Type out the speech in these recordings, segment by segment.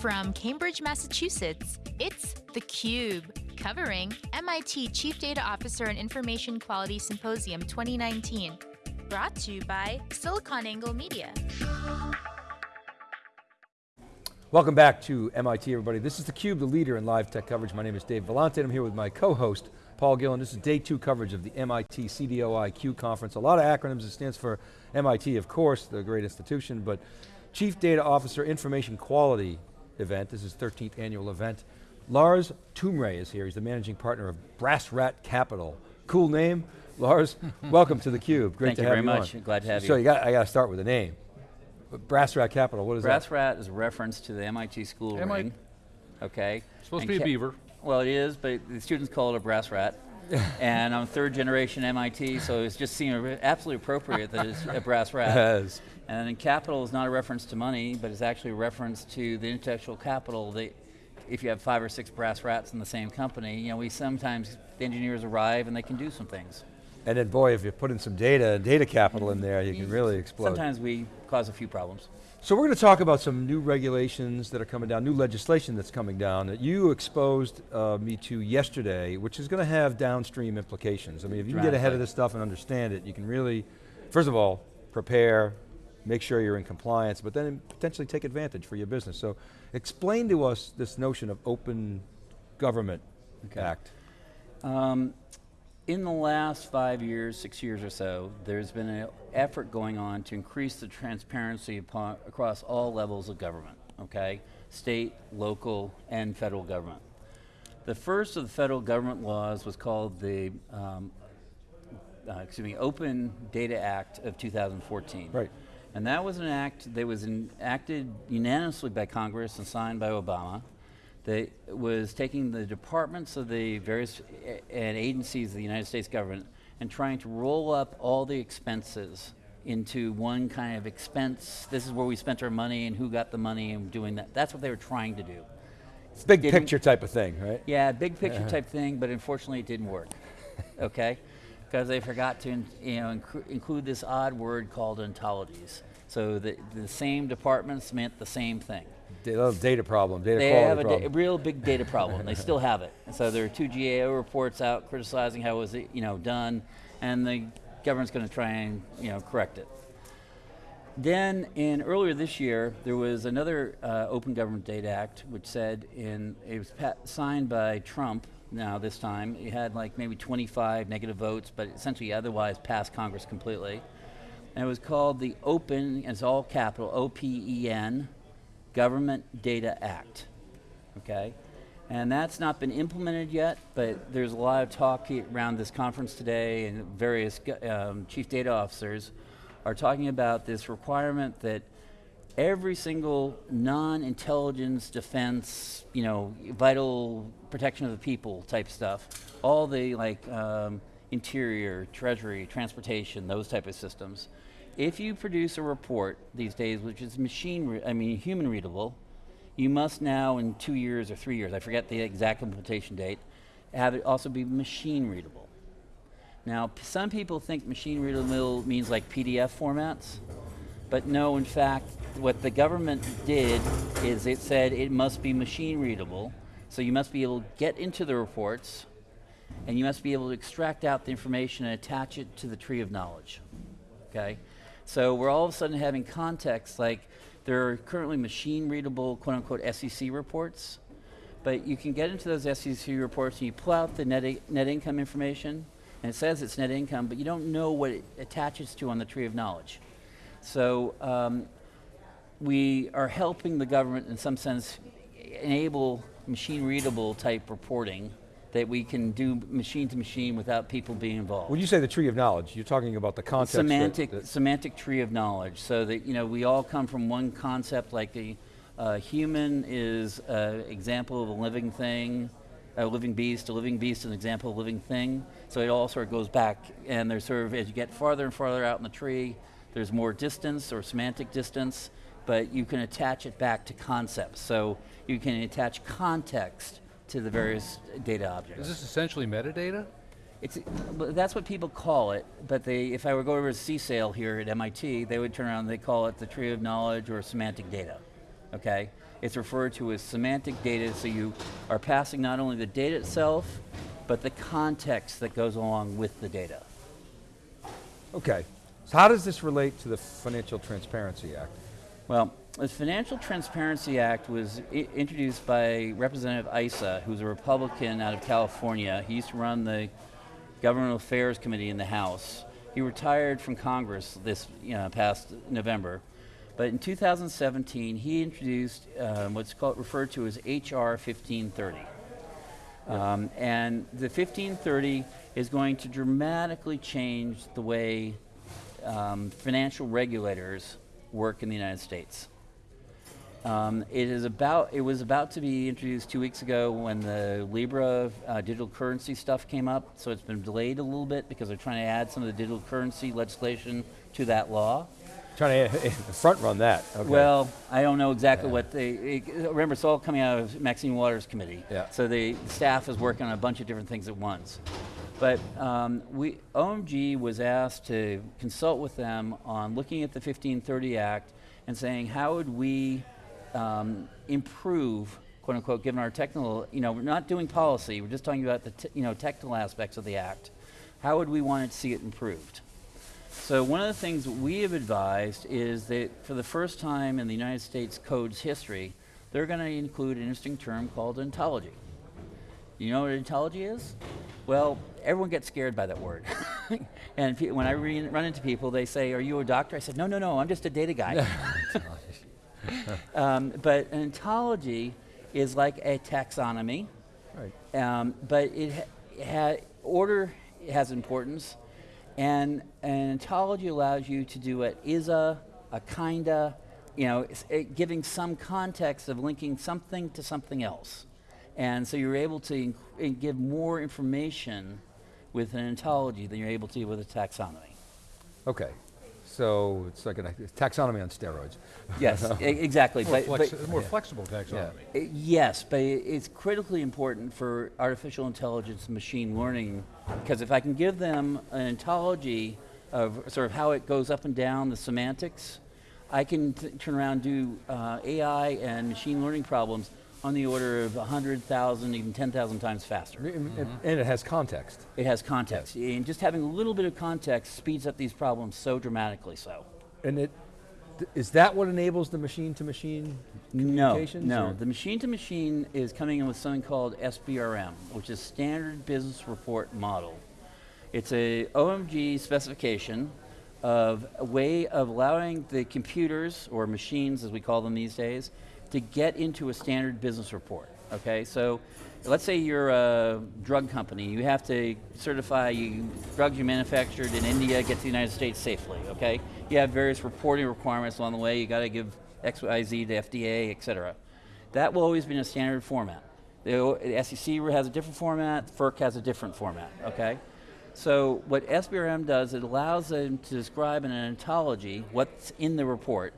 From Cambridge, Massachusetts, it's theCUBE, covering MIT Chief Data Officer and Information Quality Symposium 2019. Brought to you by SiliconANGLE Media. Welcome back to MIT everybody. This is theCUBE, the leader in live tech coverage. My name is Dave Vellante, and I'm here with my co-host, Paul Gillen. This is day two coverage of the MIT CDOIQ conference. A lot of acronyms, it stands for MIT, of course, the great institution, but Chief Data Officer Information Quality event. This is 13th annual event. Lars Toomre is here. He's the managing partner of Brass Rat Capital. Cool name. Lars, welcome to theCUBE. Great Thank to you have very you much. on. Glad to have so you. you got, I got to start with a name. Brass Rat Capital, what is Brass that? Rat is a reference to the MIT school MIT ring. Okay. Supposed And to be a beaver. Well, it is, but the students call it a brass rat. and I'm third generation MIT, so it just seemed absolutely appropriate that it's a brass rat. Yes. And then capital is not a reference to money, but it's actually a reference to the intellectual capital that if you have five or six brass rats in the same company, you know, we sometimes, the engineers arrive and they can do some things. And then boy, if you put in some data data capital in there, you can really explode. Sometimes we cause a few problems. So we're going to talk about some new regulations that are coming down, new legislation that's coming down that you exposed uh, me to yesterday, which is going to have downstream implications. I mean, if you can get ahead of this stuff and understand it, you can really, first of all, prepare, make sure you're in compliance, but then potentially take advantage for your business. So explain to us this notion of open government Okay. act. Um, in the last five years, six years or so, there's been an effort going on to increase the transparency upon, across all levels of government, okay? State, local, and federal government. The first of the federal government laws was called the, um, uh, excuse me, Open Data Act of 2014. Right. And that was an act that was enacted unanimously by Congress and signed by Obama that was taking the departments of the various and agencies of the United States government and trying to roll up all the expenses into one kind of expense. This is where we spent our money and who got the money and doing that. That's what they were trying to do. It's big Didn't- picture type of thing, right? Yeah, big picture type thing, but unfortunately it didn't work. okay, because they forgot to you know inclu- include this odd word called ontologies. So the the same departments meant the same thing. Da- Data problem, data They have a, da- problem. a real big data problem. they still have it. So there are two GAO reports out criticizing how it was you know done, and the government's going to try and you know correct it. Then, in earlier this year, there was another uh, Open Government Data Act, which said in it was signed by Trump. Now this time, it had like maybe 25 negative votes, but essentially otherwise passed Congress completely. And it was called the Open, it's all capital, O-P-E-N, Government Data Act. Okay, and that's not been implemented yet, but there's a lot of talk around this conference today, and various um, chief data officers are talking about this requirement that every single non-intelligence defense, you know, vital protection of the people type stuff, all the like um, interior, treasury, transportation, those type of systems. If you produce a report these days, which is machine, I mean human readable, you must now in two years or three years, I forget the exact implementation date, have it also be machine readable. Now, some people think machine readable means like PDF formats, but no, in fact, what the government did is it said it must be machine readable, so you must be able to get into the reports, and you must be able to extract out the information and attach it to the tree of knowledge, okay? So we're all of a sudden having context like there are currently machine readable quote unquote SEC reports, but you can get into those SEC reports and you pull out the net, net income information, and it says it's net income, but you don't know what it attaches to on the tree of knowledge. So um, we are helping the government in some sense enable machine readable type reporting that we can do machine to machine without people being involved. When you say the tree of knowledge, you're talking about the concept. that- semantic that- semantic tree of knowledge. So that you know we all come from one concept like the uh, human is an example of a living thing a living beast. A living beast is an example of a living thing. So it all sort of goes back and there's sort of as you get farther and farther out in the tree there's more distance or semantic distance but you can attach it back to concepts. So you can attach context to the various data objects Is this essentially metadata? it's, that's what people call it, but they, if I were to go over to CSAIL here at MIT, they would turn around and they call it the tree of knowledge or semantic data. okay? It's referred to as semantic data, so you are passing not only the data itself, but the context that goes along with the data. Okay. So how does this relate to the Financial Transparency Act? Well, the Financial Transparency Act was introduced by Representative Issa, who's a Republican out of California. He used to run the Government Affairs Committee in the House. He retired from Congress this you know, past November. But in 2017, he introduced um, what's called referred to as HR 1530. Um, and the 1530 is going to dramatically change the way um, financial regulators work in the United States. Um, it is about. It was about to be introduced two weeks ago when the Libra uh, digital currency stuff came up. So it's been delayed a little bit because they're trying to add some of the digital currency legislation to that law. Trying to front run that. Okay. Well, I don't know exactly yeah. what they. It, remember, it's all coming out of Maxine Waters' committee. Yeah. So the staff is working on a bunch of different things at once. But um, we, OMG was asked to consult with them on looking at the 1530 Act and saying how would we um, improve, quote unquote, given our technical, you know, we're not doing policy, we're just talking about the, you know, technical aspects of the act. How would we want to see it improved? So one of the things we have advised is that for the first time in the United States Code's history, they're going to include an interesting term called ontology. You know what ontology is? Well, everyone gets scared by that word. and when I run into people, they say, are you a doctor? I said, no, no, no, I'm just a data guy. um, but an ontology is like a taxonomy, right. um, but it ha ha order has importance, and an ontology allows you to do it is a, a kinda, you know, it, giving some context of linking something to something else. And so you're able to give more information with an ontology than you're able to with a taxonomy. Okay, so it's like a taxonomy on steroids. Yes, exactly. More, but, but more yeah. flexible taxonomy. Yeah. Yes, but it's critically important for artificial intelligence and machine learning because if I can give them an ontology of sort of how it goes up and down the semantics, I can turn around and do uh, AI and machine learning problems on the order of 100,000, even 10,000 times faster. Mm -hmm. And it has context. It has context. Yes. And just having a little bit of context speeds up these problems so dramatically so. And it, is that what enables the machine-to-machine communications? No, no. The machine-to-machine -machine is coming in with something called SBRM, which is Standard Business Report Model. It's a OMG specification of a way of allowing the computers, or machines as we call them these days, to get into a standard business report, okay? So let's say you're a drug company, you have to certify you, drugs you manufactured in India get to the United States safely, okay? You have various reporting requirements along the way, you got to give X, Y, Z to FDA, et cetera. That will always be in a standard format. The, the SEC has a different format, FERC has a different format, okay? So what SBRM does, it allows them to describe in an ontology what's in the report,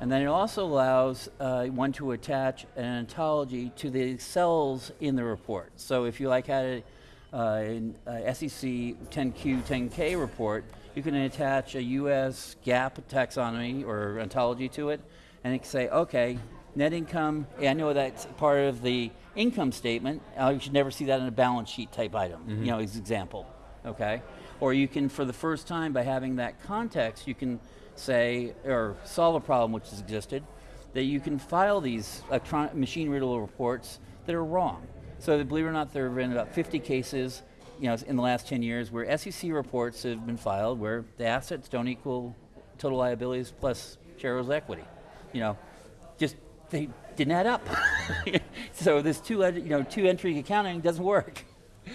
and then it also allows uh, one to attach an ontology to the cells in the report. So if you like had a, uh, a SEC 10Q, 10K report, you can attach a US GAAP taxonomy or ontology to it, and it can say, okay, net income, I know that's part of the income statement, uh, you should never see that in a balance sheet type item, mm -hmm. you know, as example, okay? Or you can, for the first time, by having that context, you can say, or solve a problem which has existed, that you can file these machine readable reports that are wrong. So believe it or not, there have been about 50 cases you know, in the last 10 years where SEC reports have been filed where the assets don't equal total liabilities plus shareholders' equity. You know, just they didn't add up. so this two, you know, two entry accounting doesn't work.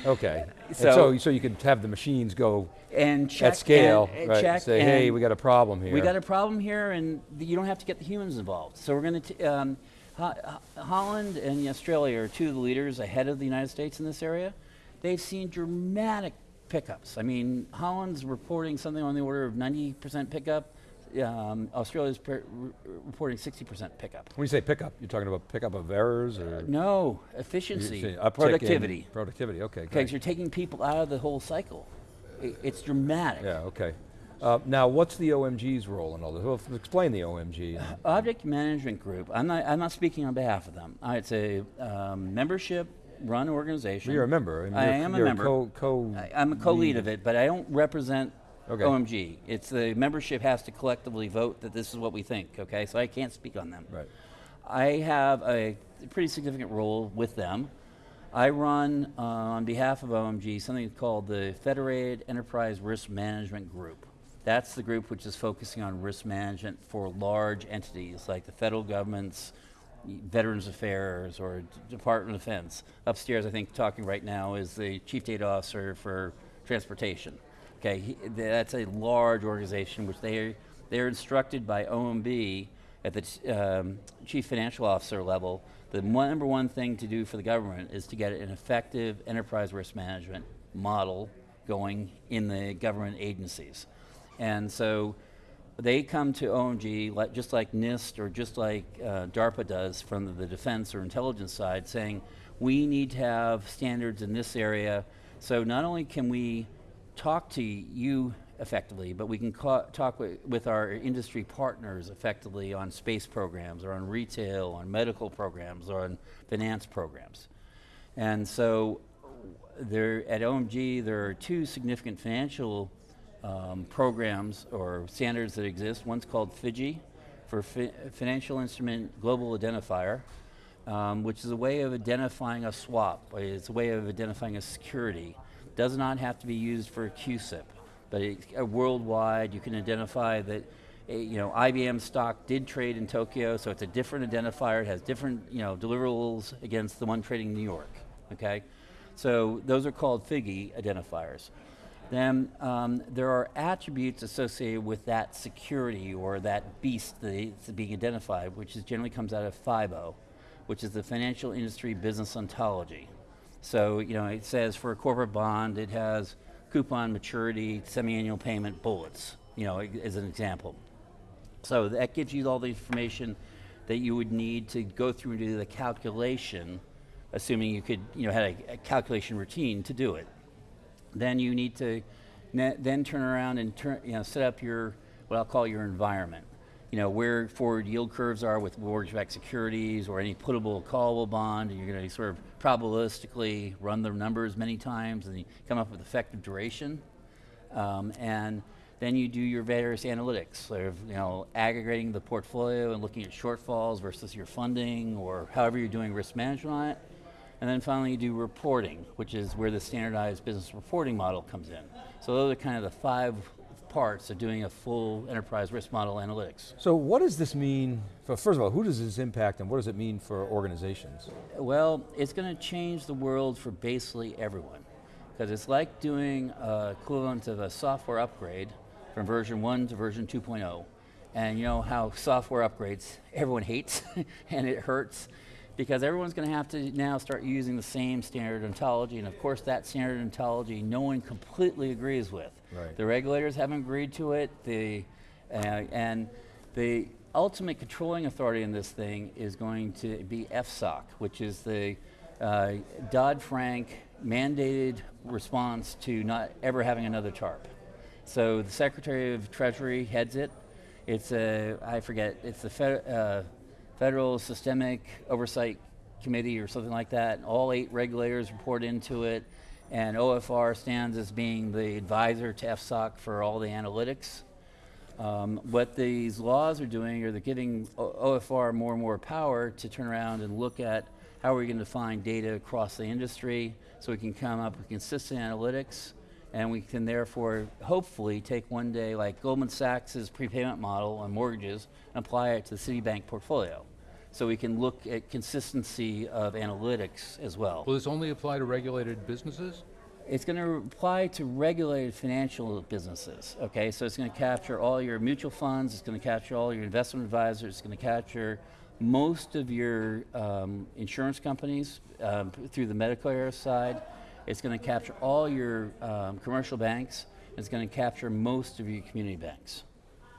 Okay. So, so, so you could have the machines go and check at scale, and, right? Check say, hey, we got a problem here. We got a problem here, and you don't have to get the humans involved. So we're going to. Um, Ho Holland and Australia are two of the leaders ahead of the United States in this area. They've seen dramatic pickups. I mean, Holland's reporting something on the order of 90% pickup. Um, Australia's reporting 60% pickup. When you say pickup, you're talking about pickup of errors or? Uh, no, efficiency, productivity. Productivity, okay. Because you're taking people out of the whole cycle it's dramatic. Yeah, okay. Uh, now, what's the OMG's role in all this? Well, explain the OMG. Object Management Group, I'm not, I'm not speaking on behalf of them. Uh, It's a um, membership-run organization. You're a member. I you're, am a member. Co, co I- I'm a co-lead of it, but I don't represent Okay. OMG. It's the membership has to collectively vote that this is what we think, okay? So I can't speak on them. Right. I have a pretty significant role with them. I run uh, on behalf of OMG something called the Federated Enterprise Risk Management Group. That's the group which is focusing on risk management for large entities like the federal government's Veterans Affairs or Department of Defense. Upstairs, I think, talking right now is the Chief Data Officer for Transportation. Okay, he, that's a large organization which they they're instructed by OMB at the um, Chief Financial Officer level. The number one thing to do for the government is to get an effective enterprise risk management model going in the government agencies. And so they come to OMG just like NIST or just like uh, DARPA does from the defense or intelligence side, saying we need to have standards in this area. So not only can we talk to you effectively, but we can ca- talk wi- with our industry partners effectively on space programs or on retail, on medical programs, or on finance programs. And so there, at OMG, there are two significant financial um, programs or standards that exist. One's called FIGI, for Fi- Financial Instrument Global Identifier, um, which is a way of identifying a swap. It's a way of identifying a security. Does not have to be used for CUSIP, but it, uh, worldwide you can identify that. uh, You know, IBM stock did trade in Tokyo, so it's a different identifier. It has different, you know, deliverables against the one trading in New York. Okay, so those are called FIGI identifiers. Then um, there are attributes associated with that security or that beast that's being identified, which is generally comes out of FIBO, which is the Financial Industry Business Ontology. So you know, it says for a corporate bond, it has coupon maturity, semi-annual payment, bullets. You know, as an example. So that gives you all the information that you would need to go through and do the calculation, assuming you could, you know, had a, a calculation routine to do it. Then you need to then turn around and turn, you know, set up your what I'll call your environment. You know where forward yield curves are with mortgage-backed securities or any puttable callable bond. And you're going to sort of probabilistically run the numbers many times and come up with effective duration. Um, and then you do your various analytics, sort of, you know, aggregating the portfolio and looking at shortfalls versus your funding or however you're doing risk management on it. And then finally you do reporting, which is where the standardized business reporting model comes in. So those are kind of the five parts of doing a full enterprise risk model analytics. So what does this mean, for, first of all, who does this impact and what does it mean for organizations? Well, it's going to change the world for basically everyone. Because it's like doing uh, equivalent of a software upgrade from version 1 to version 2.0. And you know how software upgrades everyone hates and it hurts because everyone's going to have to now start using the same standard ontology. And of course, that standard ontology no one completely agrees with. Right. The regulators haven't agreed to it. The, uh, and the ultimate controlling authority in this thing is going to be FSOC, which is the uh, Dodd-Frank mandated response to not ever having another TARP. So the Secretary of Treasury heads it. It's a, I forget, it's the Fed, uh, Federal Systemic Oversight Committee or something like that. All eight regulators report into it, and OFR stands as being the advisor to FSOC for all the analytics. Um, what these laws are doing are they're giving o- OFR more and more power to turn around and look at how are we're going to find data across the industry so we can come up with consistent analytics and we can therefore hopefully take one day like Goldman Sachs' prepayment model on mortgages and apply it to the Citibank portfolio. So we can look at consistency of analytics as well. Will this only apply to regulated businesses? It's going to apply to regulated financial businesses. Okay, so it's going to capture all your mutual funds. It's going to capture all your investment advisors. It's going to capture most of your um, insurance companies um, through the Medicare side. It's going to capture all your um, commercial banks. It's going to capture most of your community banks.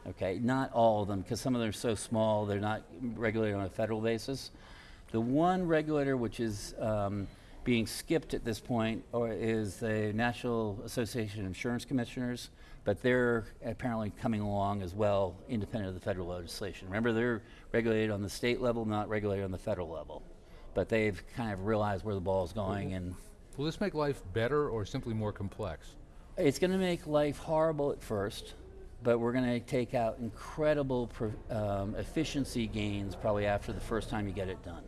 Okay, not all of them because some of them are so small they're not regulated on a federal basis. The one regulator which is um, Being skipped at this point or is the National Association of Insurance Commissioners, but they're apparently coming along as well, independent of the federal legislation. Remember, they're regulated on the state level, not regulated on the federal level. But they've kind of realized where the ball is going, and Will this make life better or simply more complex? it's going to make life horrible at first, but we're going to take out incredible um, efficiency gains probably after the first time you get it done.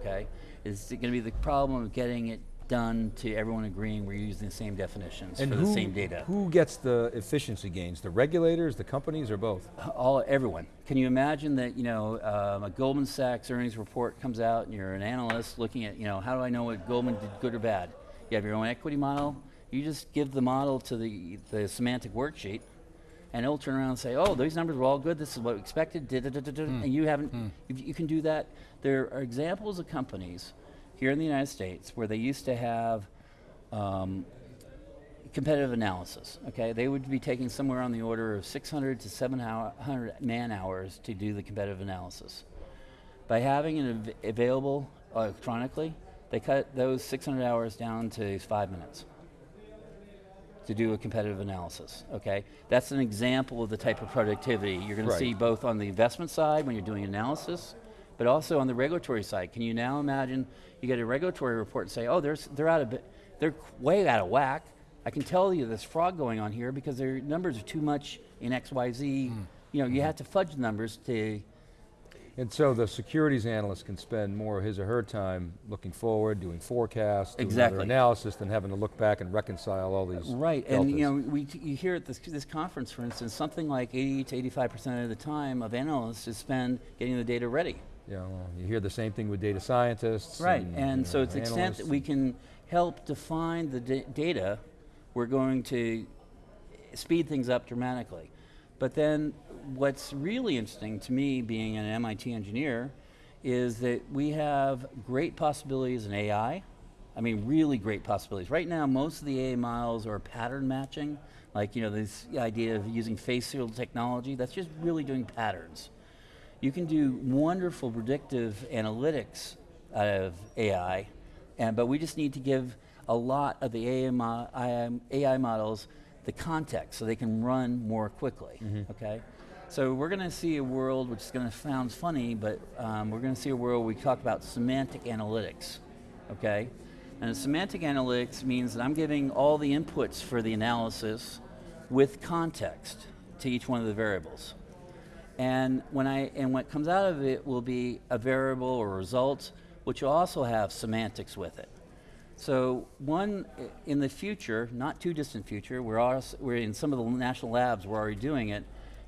Okay, it's going to be the problem of getting it done to everyone agreeing we're using the same definitions And for who, the same data. who gets the efficiency gains? The regulators, the companies, or both? all everyone. Can you imagine that you know um, a Goldman Sachs earnings report comes out and you're an analyst looking at you know how do I know what Goldman did good or bad? You have your own equity model. You just give the model to the the semantic worksheet, and it'll turn around and say, oh, these numbers were all good. This is what we expected. da, da, da, da, da," And you haven't. You, you can do that. There are examples of companies here in the United States where they used to have. Um, competitive analysis. Okay, they would be taking somewhere on the order of 600 to 700 man hours to do the competitive analysis. By having it av- available electronically, they cut those 600 hours down to five minutes to do a competitive analysis. Okay, that's an example of the type of productivity you're going Right. to see both on the investment side when you're doing analysis, but also on the regulatory side. Can you now imagine you get a regulatory report and say, oh, there's, they're out of, they're way out of whack. I can tell you there's fraud going on here because their numbers are too much in X, Y, Z. Mm. You know, you mm-hmm. have to fudge the numbers to And so the securities analyst can spend more of his or her time looking forward, doing forecasts, doing Exactly. analysis, than having to look back and reconcile all these Right, and you know, we you hear at this, this conference, for instance, something like 80 to 85 percent of the time of analysts is spent getting the data ready. You, know, you hear the same thing with data scientists. Right, and, and you so know, to the extent that we can help define the da- data, we're going to speed things up dramatically. But then what's really interesting to me, being an MIT engineer, is that we have great possibilities in AI. I mean, really great possibilities. Right now, most of the AI models are pattern matching, like you know this idea of using facial technology. That's just really doing patterns. You can do wonderful predictive analytics out of AI, and, but we just need to give a lot of the AI, mo- AI models the context so they can run more quickly. Mm-hmm. Okay, so we're going to see a world which is going to sound funny, but um, we're going to see a world we talk about semantic analytics. Okay, and semantic analytics means that I'm giving all the inputs for the analysis with context to each one of the variables. And when I and what comes out of it will be a variable or result, which will also have semantics with it. So one in the future, not too distant future, we're also, we're in some of the national labs. We're already doing it.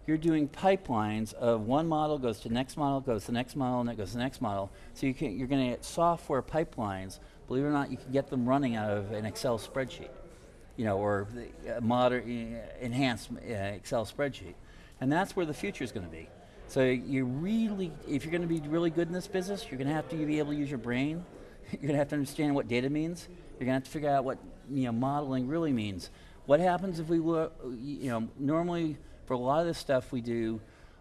You're doing pipelines of one model goes to next model, goes to next model, and it goes to the next model. So you can, you're going to get software pipelines. Believe it or not, you can get them running out of an Excel spreadsheet you know, or the, uh, modern, uh, enhanced uh, Excel spreadsheet. And that's where the future is going to be. So you really, if you're going to be really good in this business, you're going to have to be able to use your brain. You're going to have to understand what data means. You're going to have to figure out what you know modeling really means. What happens if we you know, normally for a lot of this stuff we do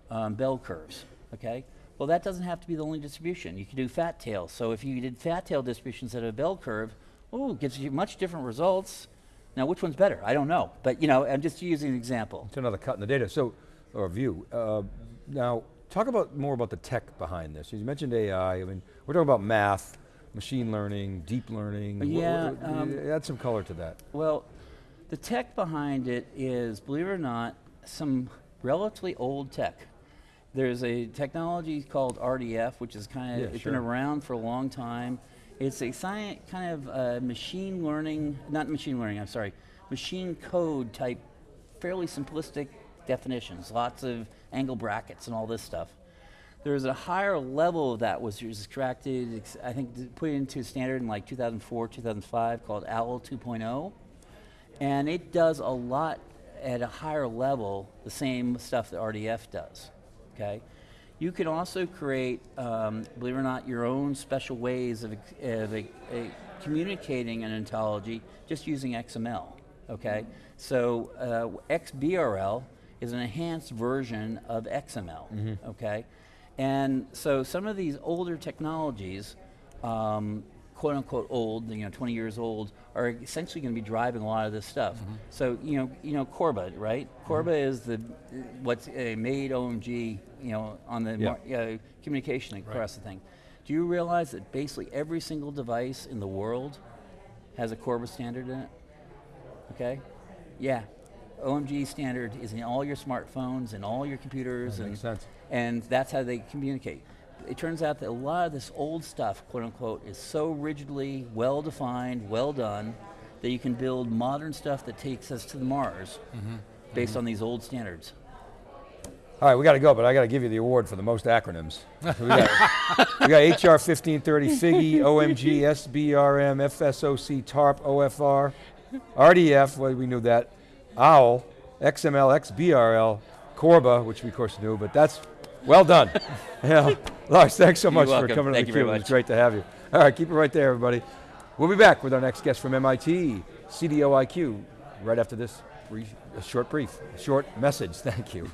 um, bell curves, okay? Well, that doesn't have to be the only distribution. You can do fat tail. So if you did fat tail distribution instead of a bell curve, oh, it gives you much different results. Now, which one's better? I don't know. But, you know, I'm just using an example. It's another cut in the data. So, or view. Uh, now, talk about more about the tech behind this. You mentioned AI. I mean, we're talking about math, machine learning, deep learning. Wh- wh- Yeah, um, add some color to that. Well, the tech behind it is, believe it or not, some relatively old tech. There's a technology called RDF, which is kind of Yeah, it's sure. been around for a long time. It's a science kind of uh, machine learning, not machine learning. I'm sorry, machine code type, fairly simplistic definitions. Lots of angle brackets and all this stuff. There's a higher level of that was extracted, I think, put into standard in like 2004, 2005, called OWL 2.0 and it does a lot at a higher level the same stuff that RDF does. Okay, you can also create, um, believe it or not, your own special ways of, of a, a communicating an ontology just using XML. Okay, so uh, XBRL is an enhanced version of XML. Okay, and so some of these older technologies. Um, quote unquote old, you know, 20 years old, are essentially going to be driving a lot of this stuff. Mm-hmm. So you know, you know, Corba, right? Corba is the what's uh, made OMG, you know, on the Yeah. uh, communication across the thing. Do you realize that basically every single device in the world has a Corba standard in it? Okay, yeah. OMG standard is in all your smartphones and all your computers, That and sense. and that's how they communicate. It turns out that a lot of this old stuff, quote unquote, is so rigidly well defined, well done, that you can build modern stuff that takes us to the Mars mm-hmm. based mm-hmm. on these old standards. All right, we got to go, but I got to give you the award for the most acronyms. we, got, we got HR 1530, FIGI, OMG, SBRM, FSOC, TARP, OFR, RDF, well, we knew that, OWL, XML, XBRL, Corba, which we of course knew, but that's well done. yeah. Lars, thanks so You're much for coming Thank to theCUBE. It was great to have you. All right, keep it right there, everybody. We'll be back with our next guest from MIT, CDOIQ, right after this brief, a short brief, short message. Thank you.